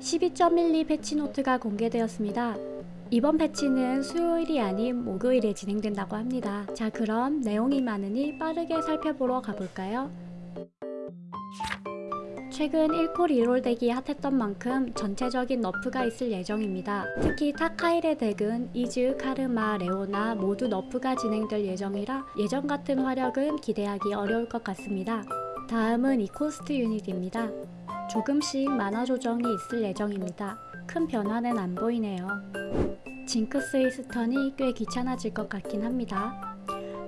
12.12 패치노트가 공개되었습니다. 이번 패치는 수요일이 아닌 목요일에 진행된다고 합니다. 자 그럼 내용이 많으니 빠르게 살펴보러 가볼까요? 최근 1코 reroll 덱이 핫했던 만큼 전체적인 nerf가 있을 예정입니다. 특히 타카일의 덱은 이즈, 카르마, 레오나 모두 nerf가 진행될 예정이라 예전 같은 화력은 기대하기 어려울 것 같습니다. 다음은 이코스트 유닛입니다. 조금씩 마나 조정이 있을 예정입니다. 큰 변화는 안 보이네요. 징크스의 stun이 꽤 귀찮아질 것 같긴 합니다.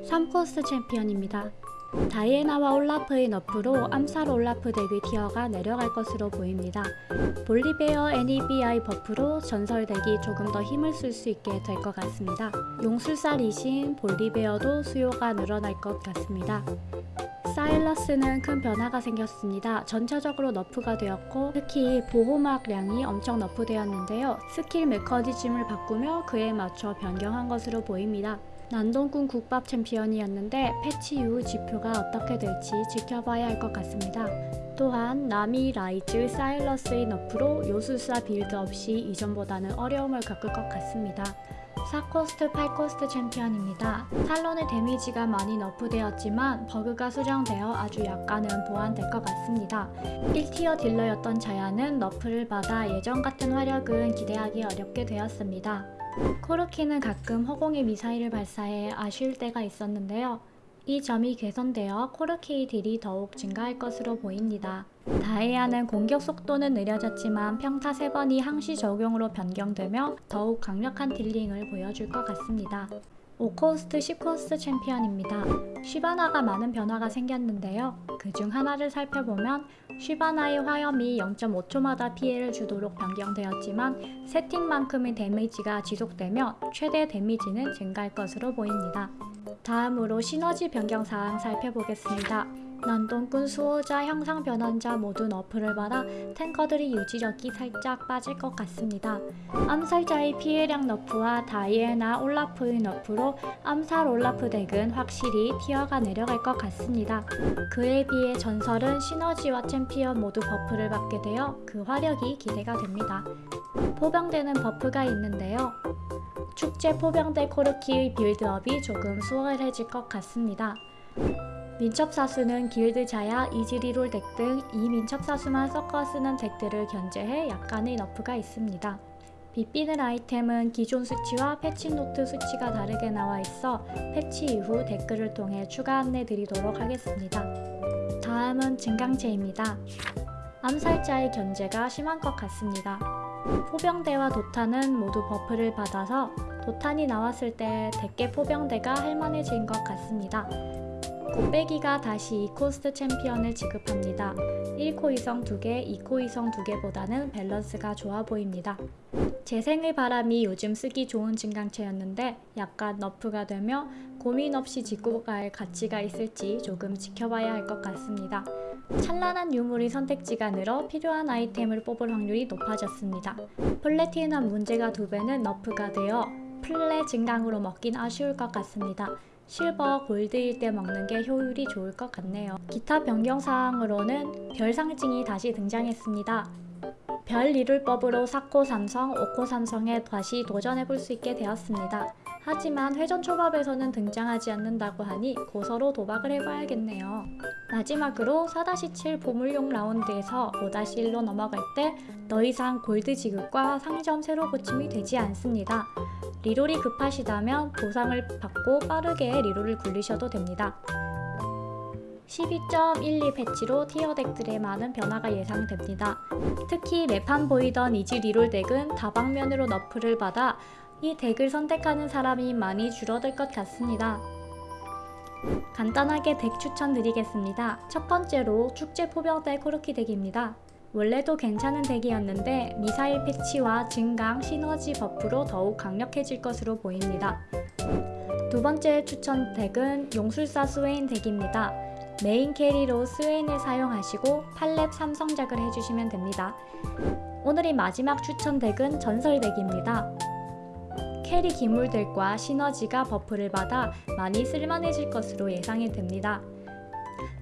3코스트 챔피언입니다. 다이애나와 올라프의 nerf로 암살 올라프 덱의 tier가 내려갈 것으로 보입니다. 볼리베어 NEBI buff로 전설 덱이 조금 더 힘을 쓸 수 있게 될 것 같습니다. 용술사 리신, 볼리베어도 수요가 늘어날 것 같습니다. 사일러스는 큰 변화가 생겼습니다. 전체적으로 nerf가 되었고 특히 보호막량이 엄청 nerf되었는데요. 스킬 메커니즘을 바꾸며 그에 맞춰 변경한 것으로 보입니다. 난동꾼 국밥 챔피언이었는데 패치 이후 지표가 어떻게 될지 지켜봐야 할 것 같습니다. 또한 나미, 라이즈, 사일러스의 nerf로 요술사 빌드업이 이전보다는 어려움을 겪을 것 같습니다. 4코스트, 8코스트 챔피언입니다. 탈론의 데미지가 많이 nerf되었지만 버그가 수정되어 아주 약간은 보완될 것 같습니다. 1tier 딜러였던 자야는 nerf를 받아 예전 같은 화력은 기대하기 어렵게 되었습니다. 코르키는 가끔 허공에 미사일을 발사해 아쉬울 때가 있었는데요. 이 점이 개선되어 코르키의 deal이 더욱 증가할 것으로 보입니다. 다이애나는 공격 속도는 느려졌지만 평타 3번이 항시 적용으로 변경되며 더욱 강력한 dealing을 보여줄 것 같습니다. 5코스트 10코스트 챔피언입니다. 쉬바나가 많은 변화가 생겼는데요. 그 중 하나를 살펴보면 쉬바나의 화염이 0.5초마다 피해를 주도록 변경되었지만 세팅만큼의 데미지가 지속되며 최대 데미지는 증가할 것으로 보입니다. 다음으로 시너지 변경 사항 살펴보겠습니다. 난동꾼 수호자, 형상 변환자 모두 너프를 받아 탱커들이 유지력이 살짝 빠질 것 같습니다. 암살자의 피해량 너프와 다이애나 올라프의 너프로 암살 올라프 deck은 확실히 tier가 내려갈 것 같습니다. 그에 비해 전설은 시너지와 챔피언 모두 buff를 받게 되어 그 화력이 기대가 됩니다. 포병대는 buff가 있는데요. 축제 포병대 코르키의 build-up이 조금 수월해질 것 같습니다. 민첩사수는 길드 자야, 이즈 reroll deck 등 이 민첩사수만 섞어 쓰는 deck들을 견제해 약간의 nerf가 있습니다. 빛나는 아이템은 기존 수치와 patch note 수치가 다르게 나와 있어 patch 이후 댓글을 통해 추가 안내 드리도록 하겠습니다. 다음은 증강체입니다. 암살자의 견제가 심한 것 같습니다. 포병대와 도탄은 모두 buff를 받아서 도탄이 나왔을 때 대개 포병대가 할만해진 것 같습니다. 곱빼기가 다시 2코스트 챔피언을 지급합니다. 1코 이성 2개, 2코 이성 2개보다는 밸런스가 좋아 보입니다. 재생의 바람이 요즘 쓰기 좋은 증강체였는데 약간 nerf가 되며 고민 없이 집고 갈 가치가 있을지 조금 지켜봐야 할 것 같습니다. 찬란한 유물이 선택지가 늘어 필요한 아이템을 뽑을 확률이 높아졌습니다. 플래티넘 문제가 2배는 nerf가 되어 플레 증강으로 먹긴 아쉬울 것 같습니다. 실버, 골드일 때 먹는 게 효율이 좋을 것 같네요. 기타 변경사항으로는 별 상징이 다시 등장했습니다. 별 이룰법으로 4코 삼성, 5코 삼성에 다시 도전해볼 수 있게 되었습니다. 하지만 회전 초밥에서는 등장하지 않는다고 하니 고서로 도박을 해봐야겠네요. 마지막으로 4-7 보물용 라운드에서 5-1로 넘어갈 때 더 이상 골드 지급과 상점 새로 고침이 되지 않습니다. 리롤이 급하시다면 보상을 받고 빠르게 리롤을 굴리셔도 됩니다. 12.12 patch로 tier deck들의 많은 변화가 예상됩니다. 특히 매판 보이던 이지 reroll deck은 다방면으로 nerf를 받아 이 deck을 선택하는 사람이 많이 줄어들 것 같습니다. 간단하게 deck 추천드리겠습니다. 첫 번째로 축제 포병대 코르키 deck입니다. 원래도 괜찮은 deck이었는데 미사일 patch와 증강, 시너지 buff로 더욱 강력해질 것으로 보입니다. 두 번째 추천 deck은 용술사 스웨인 deck입니다. 메인 carry로 스웨인을 사용하시고 팔렙 삼성작을 해주시면 됩니다. 오늘의 마지막 추천 deck은 전설 deck입니다. carry 기물들과 시너지가 buff를 받아 많이 쓸만해질 것으로 예상이 됩니다.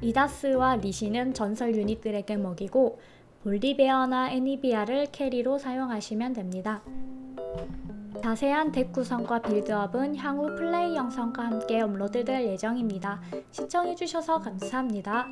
리다스와 리시는 전설 유닛들에게 먹이고 볼리베어나 애니비아를 carry로 사용하시면 됩니다. 자세한 덱 구성과 빌드업은 향후 플레이 영상과 함께 업로드될 예정입니다. 시청해주셔서 감사합니다.